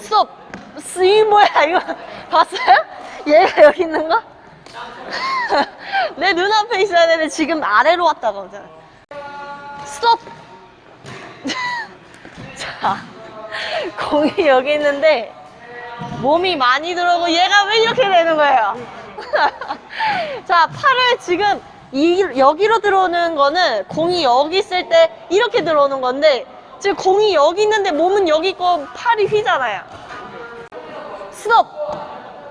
스톱 스이 뭐야 이거 봤어요? 얘가 여기 있는 거? 내 눈앞에 있어야 되는데 지금 아래로 왔다가 오잖아 스톱 자 공이 여기 있는데 몸이 많이 들어오고 얘가 왜 이렇게 되는 거예요? 자 팔을 지금 이, 여기로 들어오는 거는 공이 여기 있을 때 이렇게 들어오는 건데 지금 공이 여기 있는데 몸은 여기 있고 팔이 휘잖아요. 스톱.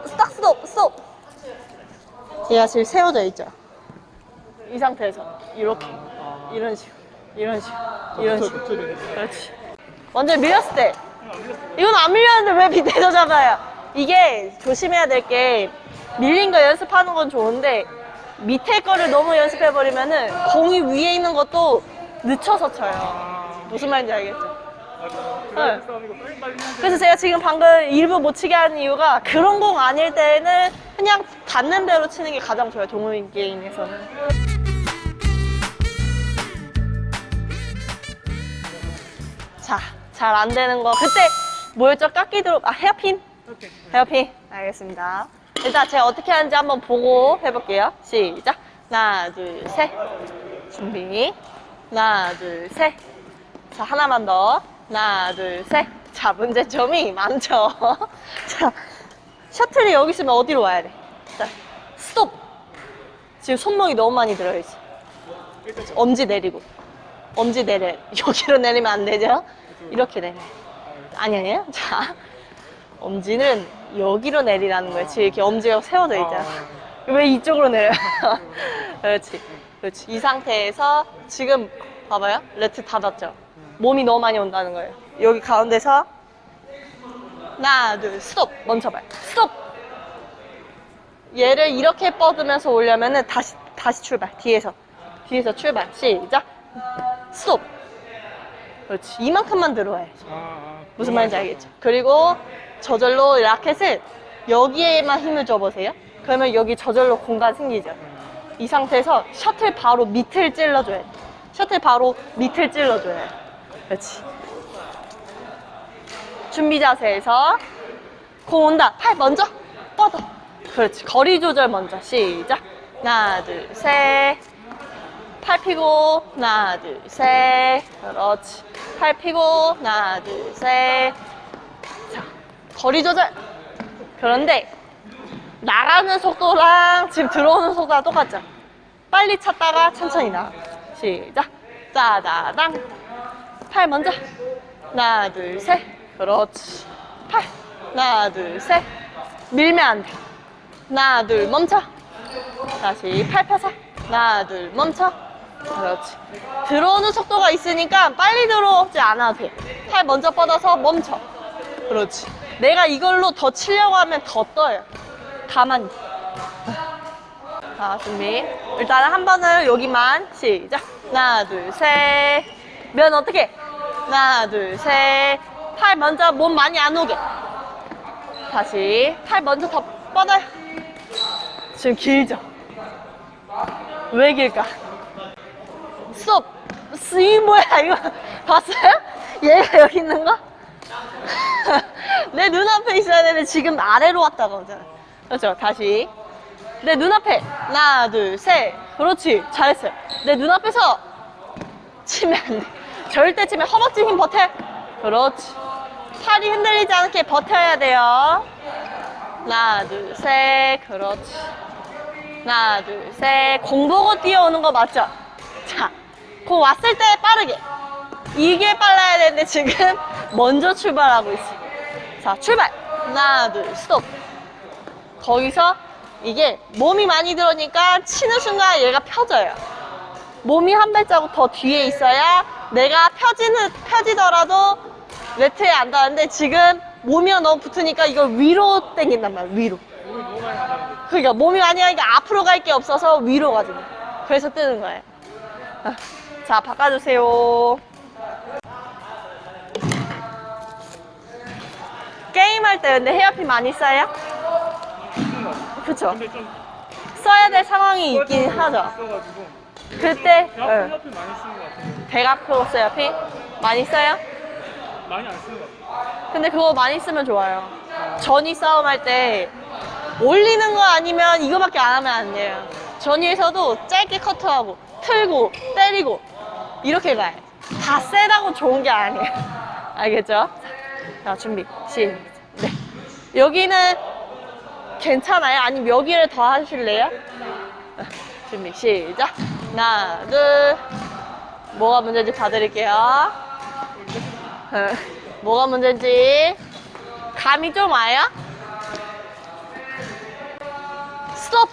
스탑 스톱 스톱. 얘가 지금 세워져 있죠? 이 상태에서. 이렇게. 이런 식으로. 이런 식으로. 이런 식으로. 그렇지. 완전 밀렸을 때. 이건 안 밀렸는데 왜 밑에서 잡아요. 이게 조심해야 될 게 밀린 거 연습하는 건 좋은데 밑에 거를 너무 연습해버리면 은 공이 위에 있는 것도 늦춰서 쳐요 무슨 말인지 알겠죠? 네. 그래서 제가 지금 방금 일부 못 치게 하는 이유가 그런 공 아닐 때는 그냥 닿는 대로 치는 게 가장 좋아요 동호인 게임에서는. 자, 잘 안 되는 거. 그때 뭐였죠? 깎기 들어 아 헤어핀? 헤어핀. 알겠습니다. 일단 제가 어떻게 하는지 한번 보고 해볼게요. 시작. 하나 둘 셋. 준비. 하나 둘셋 자 하나만 더. 하나 둘셋자 문제점이 많죠? 자 셔틀이 여기 있으면 어디로 와야 돼? 자 스톱. 지금 손목이 너무 많이 들어있어. 엄지 내리고. 엄지 내려. 여기로 내리면 안 되죠? 이렇게 내려 아니 아니에요? 자 엄지는 여기로 내리라는 거예요. 지금 이렇게 엄지가 세워져 있잖아. 왜 이쪽으로 내려요? 그렇지. 그렇지. 이 상태에서 지금 봐봐요. 네트 닿았죠 몸이 너무 많이 온다는 거예요. 여기 가운데서? 하나 둘 스톱! 멈춰봐요. 스톱! 얘를 이렇게 뻗으면서 오려면 은 다시 다시 출발. 뒤에서. 뒤에서 출발. 시작! 스톱! 그렇지. 이만큼만 들어와야지 무슨 말인지 알겠죠? 그리고 저절로 라켓을 여기에만 힘을 줘보세요. 그러면 여기 저절로 공간 생기죠. 이 상태에서 셔틀 바로 밑을 찔러줘야 돼. 셔틀 바로 밑을 찔러줘야 돼 그렇지. 준비 자세에서 공 온다. 팔 먼저 뻗어. 그렇지. 거리 조절 먼저. 시작. 하나 둘셋. 팔 펴고 하나 둘 셋. 그렇지. 팔 펴고 하나 둘 셋. 자 거리 조절. 그런데 나가는 속도랑 지금 들어오는 속도가 똑같죠? 빨리 찼다가 천천히 나가. 시작. 짜자당 팔 먼저. 하나 둘 셋. 그렇지. 팔. 하나 둘 셋. 밀면 안돼. 하나 둘 멈춰. 다시 팔 펴서. 하나 둘 멈춰. 그렇지. 들어오는 속도가 있으니까 빨리 들어오지 않아도 돼 팔 먼저 뻗어서 멈춰. 그렇지. 내가 이걸로 더 치려고 하면 더 떠요. 가만히. 자 준비. 일단 한 번은 여기만. 시작. 하나 둘셋 면 어떻게? 하나 둘 셋 팔 먼저 몸 많이 안 오게. 다시 팔 먼저 더 뻗어요. 지금 길죠? 왜 길까? 스톱 스이 뭐야 이거? 봤어요? 얘가 여기 있는 거? 내 눈앞에 있어야 되는데 지금 아래로 왔다가 오잖아 그렇죠 다시. 내 눈앞에. 하나 둘셋. 그렇지 잘했어요. 내 눈앞에서 치면 안돼 절대 치면 허벅지 힘 버텨. 그렇지. 팔이 흔들리지 않게 버텨야 돼요. 하나 둘 셋. 그렇지. 하나 둘 셋 공 보고 뛰어오는 거 맞죠? 자, 공 왔을 때 빠르게. 이게 빨라야 되는데 지금 먼저 출발하고 있어. 자 출발. 하나 둘 스톱. 거기서 이게 몸이 많이 들어오니까 치는 순간 얘가 펴져요 몸이 한 발자국 더 뒤에 있어야 내가 펴지는, 펴지더라도 네트에 안 닿는데 지금 몸이 너무 붙으니까 이걸 위로 당긴단 말이야 위로. 그러니까 몸이 많이 하니까 앞으로 갈 게 없어서 위로 가지고. 그래서 뜨는 거예요. 아, 자 바꿔주세요. 게임할 때 근데 헤어핀 많이 써요? 그쵸? 써야 될 상황이 있긴 하죠 그때 대학 네. 헤어핀 많이 쓰는 것 같아요 대각 헤어핀 많이 써요? 많이 안 쓰는 것 같아요 근데 그거 많이 쓰면 좋아요. 전위 싸움 할 때 올리는 거 아니면 이거밖에 안 하면 안 돼요. 전위에서도 짧게 커트하고 틀고 때리고 이렇게 가요. 다 세다고 좋은 게 아니에요. 알겠죠? 자, 준비. 시작. 네. 여기는 괜찮아요? 아니면 여기를 더 하실래요? 준비. 시작. 하나, 둘. 뭐가 문제인지 봐드릴게요. 어, 뭐가 문제인지 감이 좀 와요? 스톱!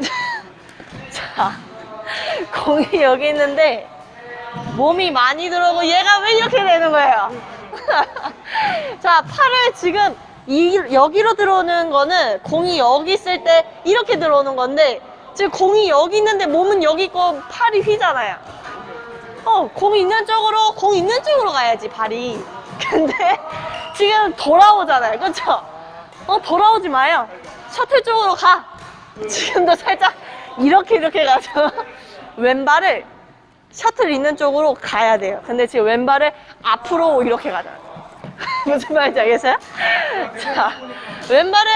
자, 공이 여기 있는데 몸이 많이 들어오고 얘가 왜 이렇게 되는 거예요? 자, 팔을 지금 이, 여기로 들어오는 거는 공이 여기 있을 때 이렇게 들어오는 건데 지금 공이 여기 있는데 몸은 여기 있고 팔이 휘잖아요. 어, 공 있는 쪽으로, 공 있는 쪽으로 가야지, 발이. 근데 지금 돌아오잖아요. 그쵸? 어, 돌아오지 마요. 셔틀 쪽으로 가. 지금도 살짝 이렇게 이렇게 가죠. 왼발을 셔틀 있는 쪽으로 가야 돼요. 근데 지금 왼발을 앞으로 이렇게 가잖아요. 무슨 말인지 알겠어요? 자, 왼발을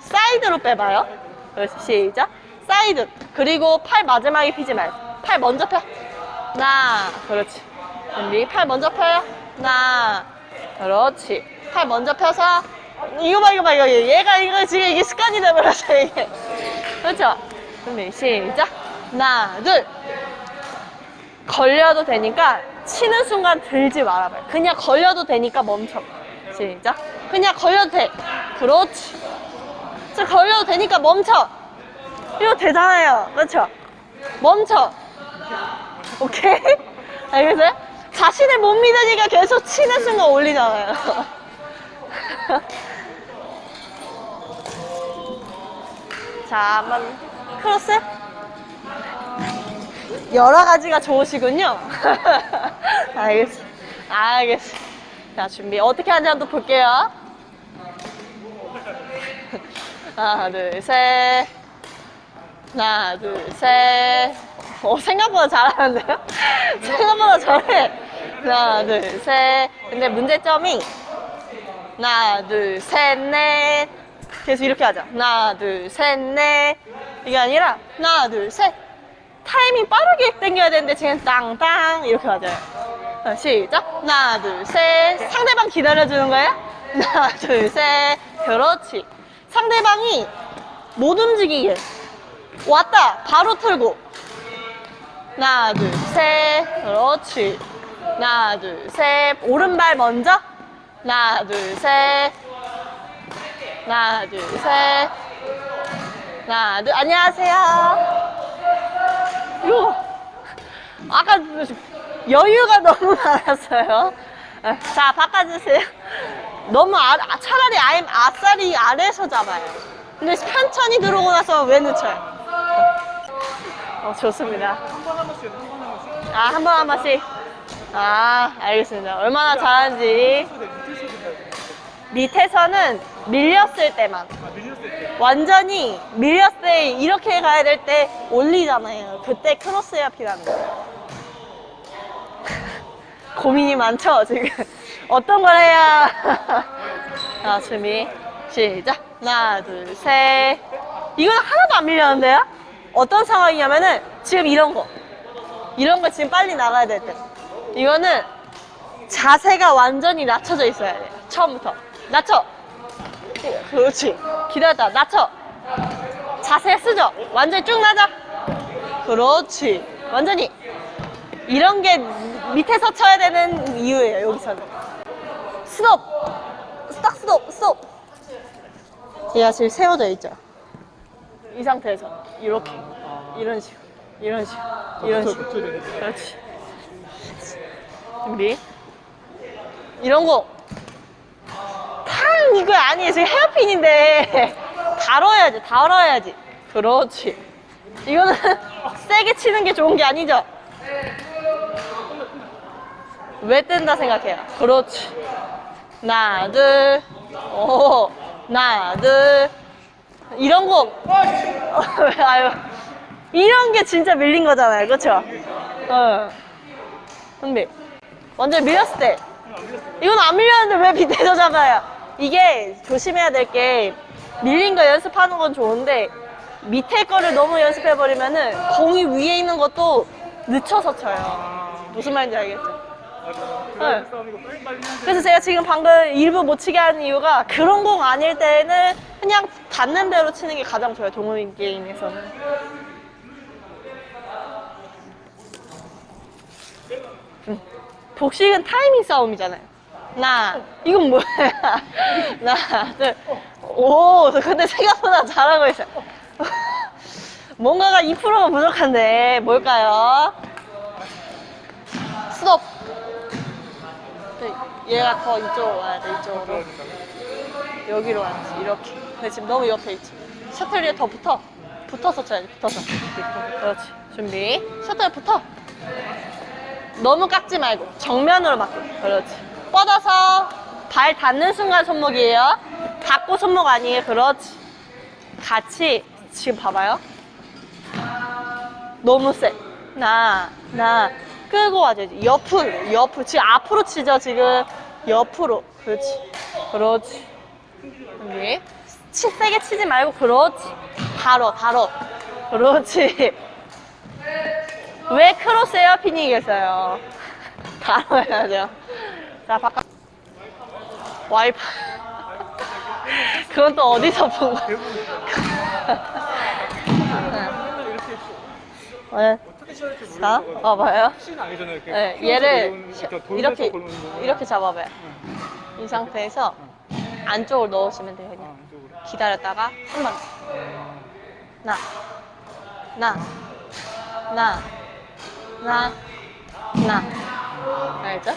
사이드로 빼봐요. 시작. 사이드. 그리고 팔 마지막에 피지 말고. 팔 먼저 펴. 하나. 그렇지. 준비. 팔 먼저 펴요. 하나. 그렇지. 팔 먼저 펴서. 이거 봐, 이거 봐, 이거. 얘가 이거 지금 이게 습관이 돼버렸어, 이게. 그렇죠? 준비. 시작. 하나, 둘. 걸려도 되니까 치는 순간 들지 말아봐요. 그냥 걸려도 되니까 멈춰. 시작. 그냥 걸려도 돼. 그렇지. 자, 걸려도 되니까 멈춰. 이거 되잖아요. 그렇죠? 멈춰. 오케이? 알겠어요? 자신을 못 믿으니까 계속 치는 순간 올리잖아요. 자, 한번 크로스. 여러 가지가 좋으시군요. 알겠어. 알겠어. 자, 준비. 어떻게 하는지 한번 볼게요. 하나, 둘, 셋. 하나, 둘, 셋. 어, 생각보다 잘하는데요? 생각보다 잘해. 하나, 둘, 셋. 근데 문제점이 하나, 둘, 셋, 넷. 계속 이렇게 하자. 하나, 둘, 셋, 넷. 이게 아니라 하나, 둘, 셋. 타이밍 빠르게 당겨야 되는데 지금 땅땅 이렇게 맞아요. 자, 시작. 하나, 둘, 셋. 상대방 기다려주는 거예요? 하나, 둘, 셋. 그렇지. 상대방이 못 움직이게. 왔다. 바로 틀고. 하나, 둘, 셋. 그렇지. 하나, 둘, 셋. 오른발 먼저. 하나, 둘, 셋. 하나, 둘, 셋. 하나, 둘. 안녕하세요. 이거 아까 여유가 너무 많았어요. 자 바꿔주세요. 너무 아, 아, 차라리 아예 아싸리 아래에서 잡아요. 근데 편천히 들어오고 나서 왜 늦춰요? 어, 좋습니다. 아, 한 번 한 번씩. 아, 알겠습니다. 얼마나 잘하는지. 밑에서는 밀렸을 때만. 완전히 밀렸을 때 이렇게 가야 될 때 올리잖아요. 그때 피하는 거예요. 고민이 많죠, 지금. 어떤 걸 해야. 자, 준비. 시작. 하나, 둘, 셋. 이거는 하나도 안 밀렸는데요? 어떤 상황이냐면은 지금 이런 거. 이런 거 지금 빨리 나가야 될 때. 이거는 자세가 완전히 낮춰져 있어야 돼요. 처음부터. 낮춰. 그렇지. 기다렸다. 낮춰. 자세 쓰죠? 완전히 쭉 낮아. 그렇지. 완전히. 이런 게 밑에서 쳐야 되는 이유예요, 여기서는. 스톱. 스탑, 스톱, 스톱. 얘가 지금 세워져 있죠? 이 상태에서. 이렇게. 이런 식으로. 이런 식으로. 이런 식으로. 그렇지. 준비. 이런 거. 탕! 이거 아니에요. 지금 헤어핀인데. 다뤄야지, 다뤄야지. 그렇지. 이거는 세게 치는 게 좋은 게 아니죠? 왜 뜬다 생각해요? 그렇지. 하나, 둘. 오. 하나, 둘. 이런 거. 아유. 이런 게 진짜 밀린 거잖아요. 그쵸? 어. 근데, 완전 밀렸을 때. 이건 안 밀렸는데 왜 잡아요? 이게 조심해야 될 게 밀린 거 연습하는 건 좋은데 밑에 거를 너무 연습해버리면 은 공이 위에 있는 것도 늦춰서 쳐요. 무슨 말인지 알겠죠? 네. 그래서 제가 지금 방금 일부 못 치게 하는 이유가 그런 공 아닐 때는 그냥 닿는 대로 치는 게 가장 좋아요. 동호인 게임에서는. 음. 복식은 타이밍 싸움이잖아요. 나 이건 뭐야? 나 둘. 오, 근데 생각보다 잘하고 있어요. 뭔가가 2%가 부족한데 뭘까요? 스톱. 네, 얘가 더 이쪽으로 와야 돼, 이쪽으로. 여기로 와야지, 이렇게. 근데 지금 너무 옆에 있지. 셔틀 위에 더 붙어. 붙어서 쳐야지, 붙어서. 그렇지. 준비. 셔틀 붙어. 너무 깎지 말고 정면으로 맞고. 그렇지. 뻗어서 발 닿는 순간 손목이에요. 닿고 손목 아니에요. 그렇지. 같이 지금 봐봐요. 너무 세. 나, 나. 끌고 와줘야지. 옆으로, 옆으로. 지금 앞으로 치죠, 지금. 옆으로. 그렇지. 그렇지. 여기. 치, 세게 치지 말고, 그렇지. 바로, 바로. 그렇지. 왜 크로스 에어핀이겠어요? 바로 해야죠. 자, 바깥. 와이프. 그건 또 어디서 본 거야? 네. 어떻게 시작할지 모르겠어. 자, 어, 봐요. 혹시나 아니잖아요. 이렇게 네, 키워서 얘를 돌면서 이렇게 거. 이렇게 잡아봐요. 이 상태에서 안쪽으로 넣으시면 돼요. 아, 그냥 이쪽으로. 기다렸다가 한 번. 나, 나, 나, 나, 나. 알죠?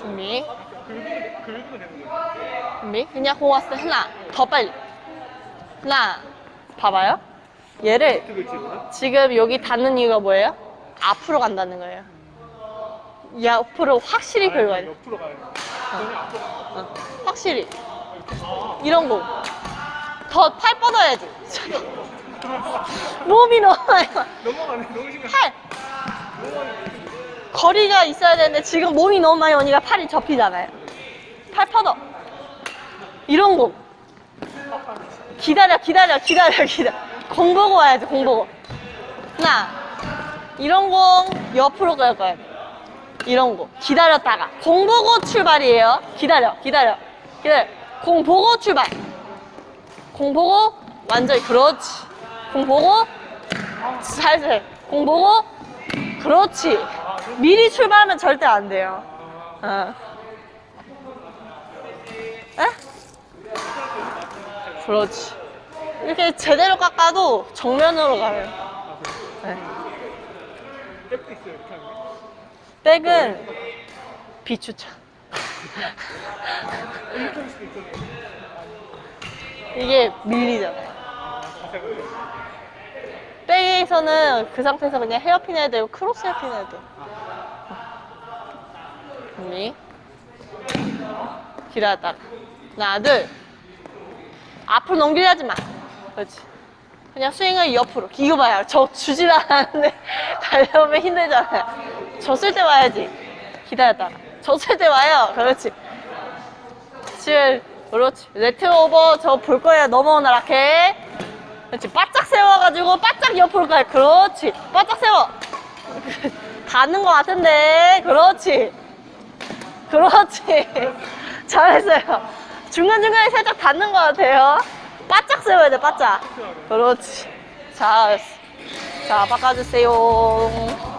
준비, 긁으면, 긁으면 되는 거예요. 준비. 그냥 때 하나 더 빨리. 하나. 봐봐요. 얘를? 지금 여기 닿는 이유가 뭐예요? 앞으로 간다는 거예요. 옆으로 확실히 긁어야 돼. 옆으로. 그러면 앞으로 어, 확실히. 이런 거. 더팔 뻗어야지. 몸이 너무 많이 가. 넘어가네. 너무 심해. 팔. 거리가 있어야 되는데 지금 몸이 너무 많이 오니까 팔이 접히잖아요. 팔 뻗어. 이런 거. 기다려, 기다려, 기다려, 기다려. 공 보고 와야지, 공 보고. 하나. 이런 공 옆으로 갈 거야. 이런 거. 기다렸다가. 공 보고 출발이에요. 기다려, 기다려, 기다려. 공 보고 출발. 공 보고 완전히 그렇지. 공 보고 살살. 공 보고 그렇지. 미리 출발하면 절대 안 돼요. 어. 에? 그렇지. 이렇게 제대로 깎아도 정면으로 가요. 네. 백은 비추천. 이게 밀리잖아요. 백에서는 그 상태에서 그냥 헤어핀 해야 되고 크로스 헤어핀 해야 돼. 준비. 기다렸다가. 하나, 둘. 앞으로 넘기려 하지 마. 그렇지. 그냥 스윙을 옆으로. 이거 봐요. 저 주질 않았는데 달려오면 힘들잖아요. 졌을 때 와야지. 기다렸다가. 졌을 때 와요. 그렇지. 지금 그렇지. 네트 오버 저 볼 거예요. 넘어오나 라켓. 그렇지. 바짝 세워가지고 바짝 옆으로 가요. 그렇지. 바짝 세워. 닿는 것 같은데. 그렇지. 그렇지. 잘했어요. 중간중간에 살짝 닿는 것 같아요. 바짝 세워야 돼, 바짝. 그렇지. 잘했어. 자, 바꿔주세요.